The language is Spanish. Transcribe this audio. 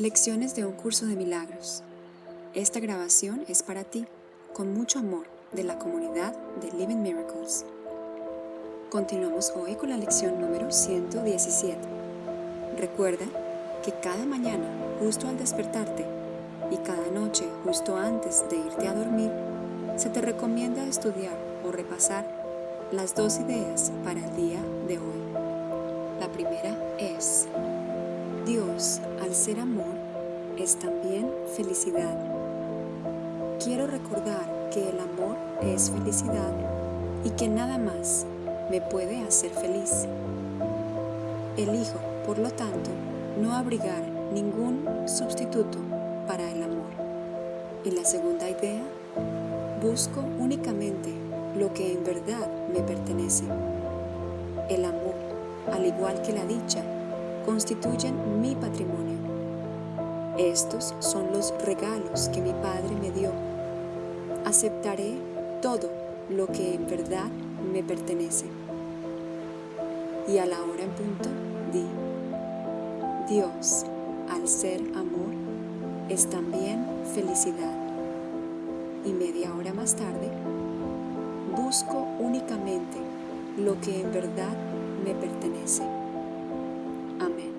Lecciones de un curso de milagros. Esta grabación es para ti, con mucho amor, de la comunidad de Living Miracles. Continuamos hoy con la lección número 117. Recuerda que cada mañana, justo al despertarte, y cada noche, justo antes de irte a dormir, se te recomienda estudiar o repasar las dos ideas para el día de hoy. Dios, al ser amor, es también felicidad. Quiero recordar que el amor es felicidad y que nada más me puede hacer feliz. Elijo, por lo tanto, no abrigar ningún sustituto para el amor. Y la segunda idea, busco únicamente lo que en verdad me pertenece. El amor, al igual que la dicha, constituyen mi patrimonio. Estos son los regalos que mi Padre me dio. Aceptaré todo lo que en verdad me pertenece. Y a la hora en punto, di, Dios, al ser amor, es también felicidad. Y media hora más tarde, busco únicamente lo que en verdad me pertenece. 아멘.